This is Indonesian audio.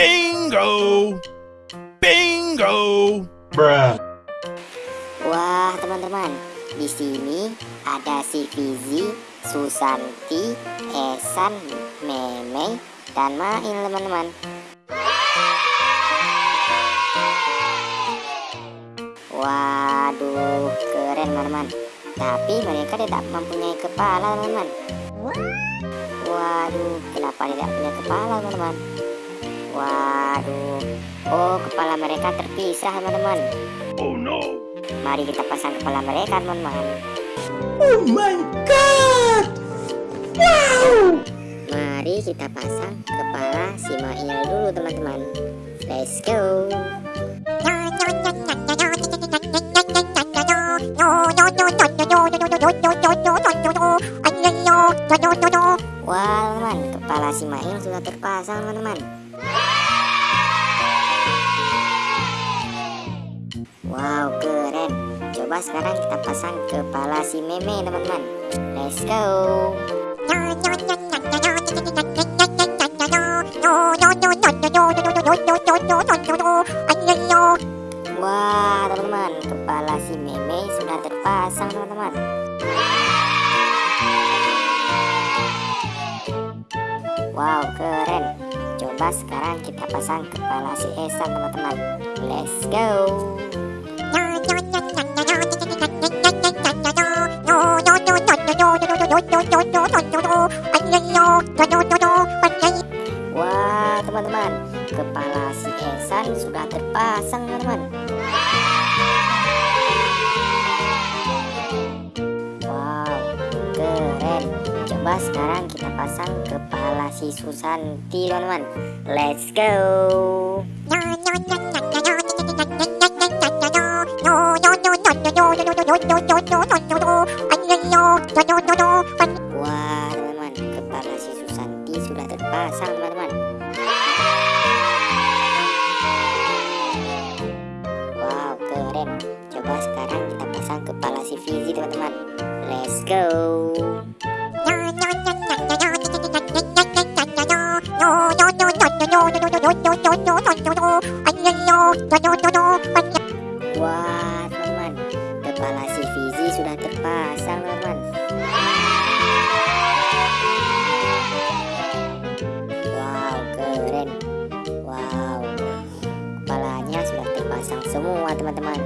Bingo! Bingo! Bruh. Wah, teman-teman, di sini ada si Fizi, Susanti, Esan, Meme, dan Mail, teman-teman. Waduh, keren, teman-teman. Tapi mereka tidak mempunyai kepala, teman-teman. Waduh, kenapa tidak punya kepala, teman-teman? Waduh, oh kepala mereka terpisah, teman-teman. Oh no! Mari kita pasang kepala mereka, teman-teman. Oh my god. Wow. Mari kita pasang kepala si Mail dulu, teman-teman. Let's go. Wah, teman, kepala si Mail sudah terpasang, teman-teman. Wow, keren. Coba sekarang kita pasang kepala si Meme, teman-teman. Let's go. Wah, teman-teman, kepala si Meme sudah terpasang, teman-teman. Wow, keren. Coba sekarang kita pasang kepala si Esa, teman-teman. Let's go. Wah, teman-teman, kepala si Esan sudah terpasang, teman-teman. Wow, keren. Coba sekarang kita pasang kepala si Susanti, teman-teman. Let's go. Teman-teman, kepala si Susanti sudah terpasang, teman-teman. Wow, keren. Coba sekarang kita pasang kepala si Fizi, teman-teman. Let's go. Wah, teman-teman, kepala si Fizi sudah terpasang, teman-teman. Wow, keren. Wow, kepalanya sudah terpasang semua, teman-teman.